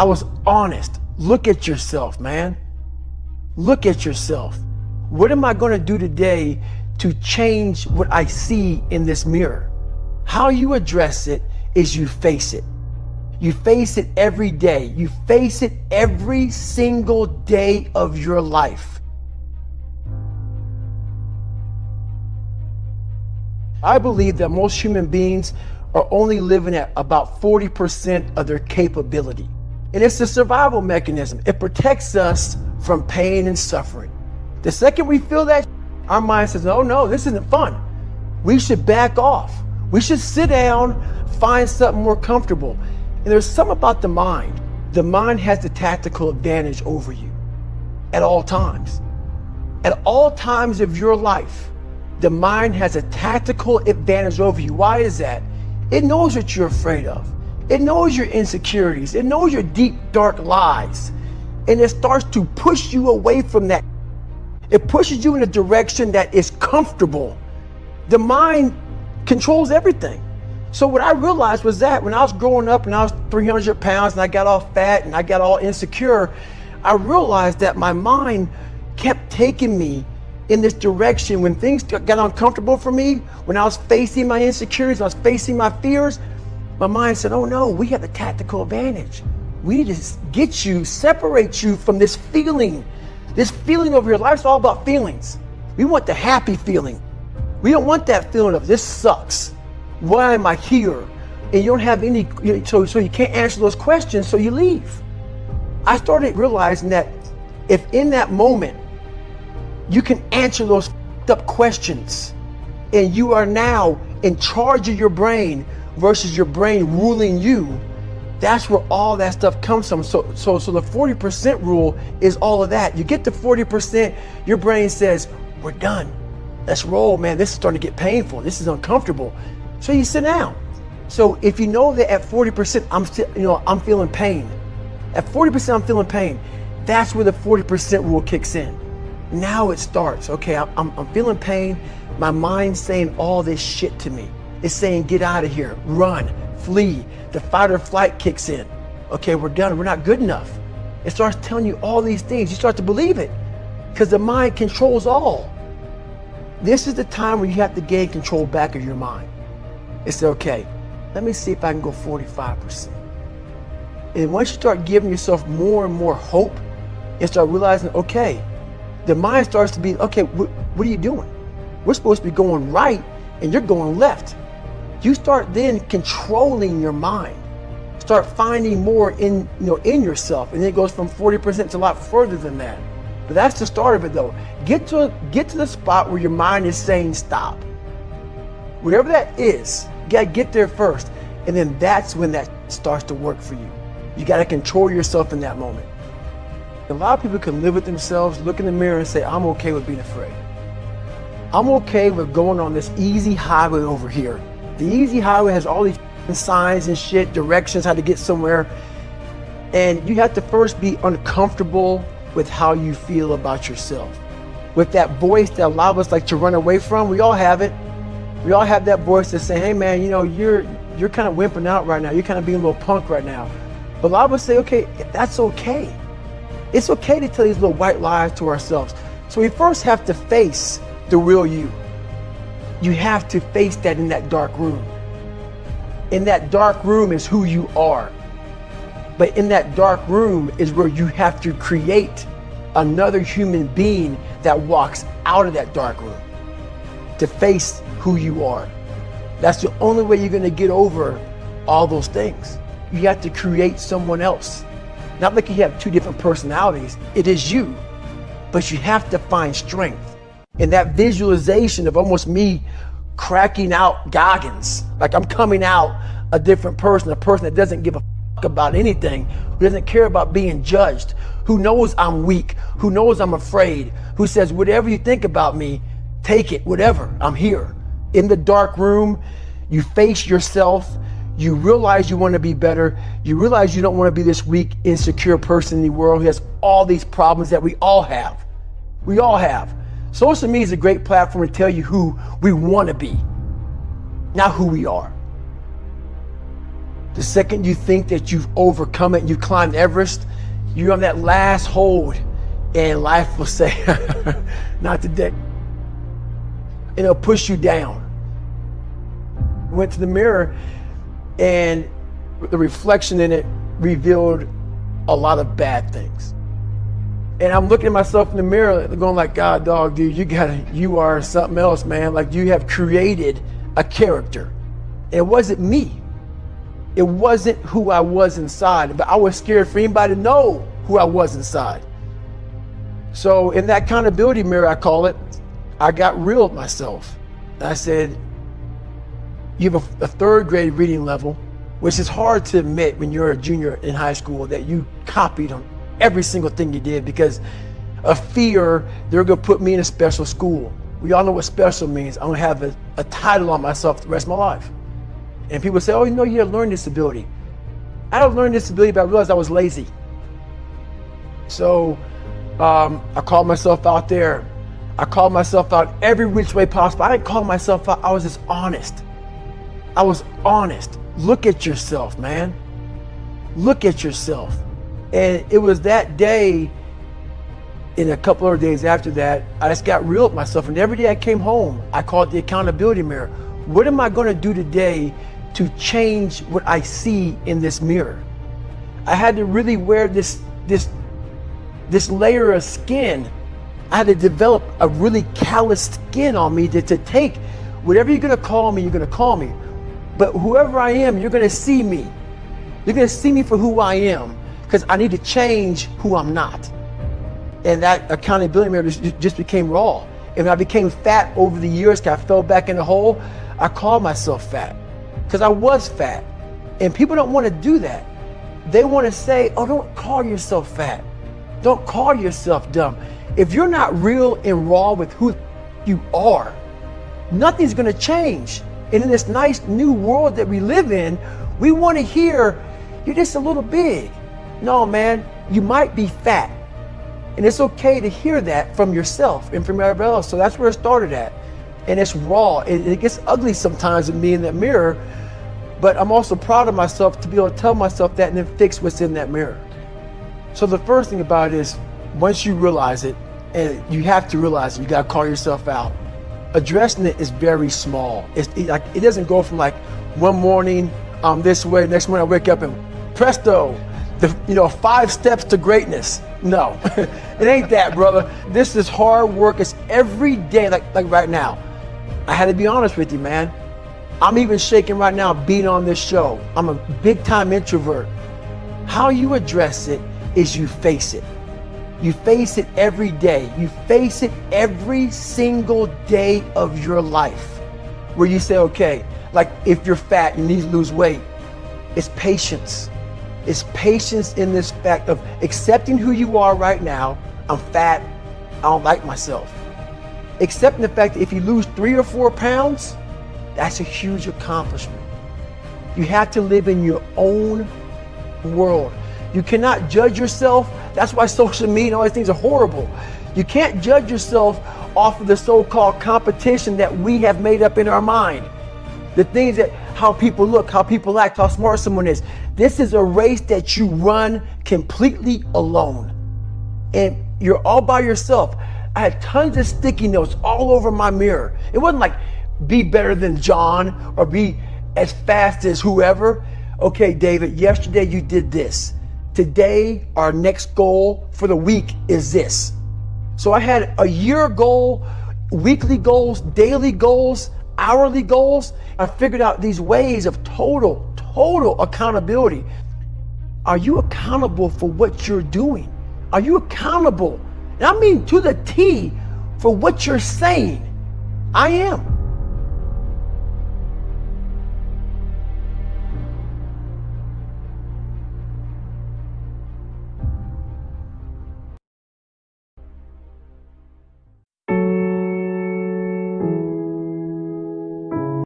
I was honest. Look at yourself, man. Look at yourself. What am I going to do today to change what I see in this mirror? How you address it is you face it. You face it every day. You face it every single day of your life. I believe that most human beings are only living at about 40% of their capability. And it's a survival mechanism. It protects us from pain and suffering. The second we feel that, our mind says, oh no, this isn't fun. We should back off. We should sit down, find something more comfortable. And there's something about the mind. The mind has the tactical advantage over you at all times. At all times of your life, the mind has a tactical advantage over you. Why is that? It knows what you're afraid of. It knows your insecurities. It knows your deep, dark lies. And it starts to push you away from that. It pushes you in a direction that is comfortable. The mind controls everything. So what I realized was that when I was growing up and I was 300 pounds and I got all fat and I got all insecure, I realized that my mind kept taking me in this direction when things got uncomfortable for me, when I was facing my insecurities, I was facing my fears, my mind said, oh no, we have the tactical advantage. We need to get you, separate you from this feeling. This feeling of your life's all about feelings. We want the happy feeling. We don't want that feeling of this sucks why am I here? And you don't have any, so, so you can't answer those questions, so you leave. I started realizing that if in that moment you can answer those up questions and you are now in charge of your brain versus your brain ruling you, that's where all that stuff comes from. So, so, so the 40% rule is all of that. You get to 40%, your brain says, we're done. Let's roll, man. This is starting to get painful. This is uncomfortable. So you sit down. So if you know that at 40%, I'm still, you know, I'm feeling pain. At 40%, I'm feeling pain. That's where the 40% rule kicks in. Now it starts. Okay, I'm, I'm feeling pain. My mind's saying all this shit to me. It's saying, get out of here, run, flee. The fight or flight kicks in. Okay, we're done. We're not good enough. It starts telling you all these things. You start to believe it because the mind controls all. This is the time where you have to gain control back of your mind. It's okay. Let me see if I can go 45%. And once you start giving yourself more and more hope and start realizing, okay, the mind starts to be, okay, wh what are you doing? We're supposed to be going right and you're going left. You start then controlling your mind. Start finding more in, you know, in yourself. And it goes from 40% to a lot further than that. But that's the start of it though. Get to, get to the spot where your mind is saying stop. Whatever that is, you gotta get there first. And then that's when that starts to work for you. You gotta control yourself in that moment. A lot of people can live with themselves, look in the mirror and say, I'm okay with being afraid. I'm okay with going on this easy highway over here. The easy highway has all these signs and shit, directions, how to get somewhere. And you have to first be uncomfortable with how you feel about yourself. With that voice that a lot of us like to run away from, we all have it. We all have that voice that say, hey man, you know, you're you're kind of wimping out right now. You're kind of being a little punk right now. But a lot of us say, okay, that's okay. It's okay to tell these little white lies to ourselves. So we first have to face the real you. You have to face that in that dark room. In that dark room is who you are. But in that dark room is where you have to create another human being that walks out of that dark room to face who you are. That's the only way you're going to get over all those things. You have to create someone else. Not like you have two different personalities. It is you. But you have to find strength. And that visualization of almost me cracking out Goggins, like I'm coming out a different person, a person that doesn't give a fuck about anything, who doesn't care about being judged, who knows I'm weak, who knows I'm afraid, who says, whatever you think about me, take it, whatever, I'm here in the dark room, you face yourself, you realize you want to be better, you realize you don't want to be this weak, insecure person in the world who has all these problems that we all have. We all have. Social media is a great platform to tell you who we want to be, not who we are. The second you think that you've overcome it, you climbed Everest, you're on that last hold, and life will say, not today. And it'll push you down. Went to the mirror, and the reflection in it revealed a lot of bad things. And I'm looking at myself in the mirror, going like, God, dog, dude, you got you are something else, man. Like you have created a character. It wasn't me. It wasn't who I was inside, but I was scared for anybody to know who I was inside. So in that accountability mirror, I call it, I got real with myself. I said, you have a, a third grade reading level, which is hard to admit when you're a junior in high school that you copied on every single thing you did because of fear they're to put me in a special school. We all know what special means. I'm to have a, a title on myself the rest of my life. And people say, oh, you know, you have a learning disability. I had a learning disability, but I realized I was lazy. So um, I called myself out there. I called myself out every which way possible. I didn't call myself out. I was just honest. I was honest. Look at yourself, man. Look at yourself. And it was that day, in a couple of days after that, I just got real with myself. And every day I came home, I called the accountability mirror. What am I going to do today to change what I see in this mirror? I had to really wear this this this layer of skin. I had to develop a really calloused skin on me to, to take whatever you're going to call me, you're going to call me. But whoever I am, you're going to see me. You're going to see me for who I am because I need to change who I'm not. And that accountability mirror just became raw. And when I became fat over the years, I fell back in the hole, I called myself fat because I was fat. And people don't want to do that. They want to say, oh, don't call yourself fat. Don't call yourself dumb. If you're not real and raw with who you are, nothing's going to change. And in this nice new world that we live in, we want to hear you're just a little big. No, man, you might be fat. And it's okay to hear that from yourself and from everybody else. So that's where it started at. And it's raw. It, it gets ugly sometimes with me in that mirror. But I'm also proud of myself to be able to tell myself that and then fix what's in that mirror. So the first thing about it is once you realize it, and you have to realize it, you got to call yourself out. Addressing it is very small. It's it, like it doesn't go from like one morning um, this way, next morning I wake up and presto, the you know five steps to greatness. No, it ain't that, brother. This is hard work. It's every day, like like right now. I had to be honest with you, man. I'm even shaking right now being on this show. I'm a big time introvert. How you address it is you face it. You face it every day. You face it every single day of your life. Where you say, okay, like if you're fat, you need to lose weight. It's patience is patience in this fact of accepting who you are right now. I'm fat. I don't like myself. Accepting the fact that if you lose three or four pounds, that's a huge accomplishment. You have to live in your own world. You cannot judge yourself. That's why social media and all these things are horrible. You can't judge yourself off of the so-called competition that we have made up in our mind. The things that how people look, how people act, how smart someone is. This is a race that you run completely alone. And you're all by yourself. I had tons of sticky notes all over my mirror. It wasn't like be better than John or be as fast as whoever. Okay, David, yesterday you did this. Today, our next goal for the week is this. So I had a year goal, weekly goals, daily goals, hourly goals. I figured out these ways of total, total accountability. Are you accountable for what you're doing? Are you accountable? And I mean to the T for what you're saying. I am.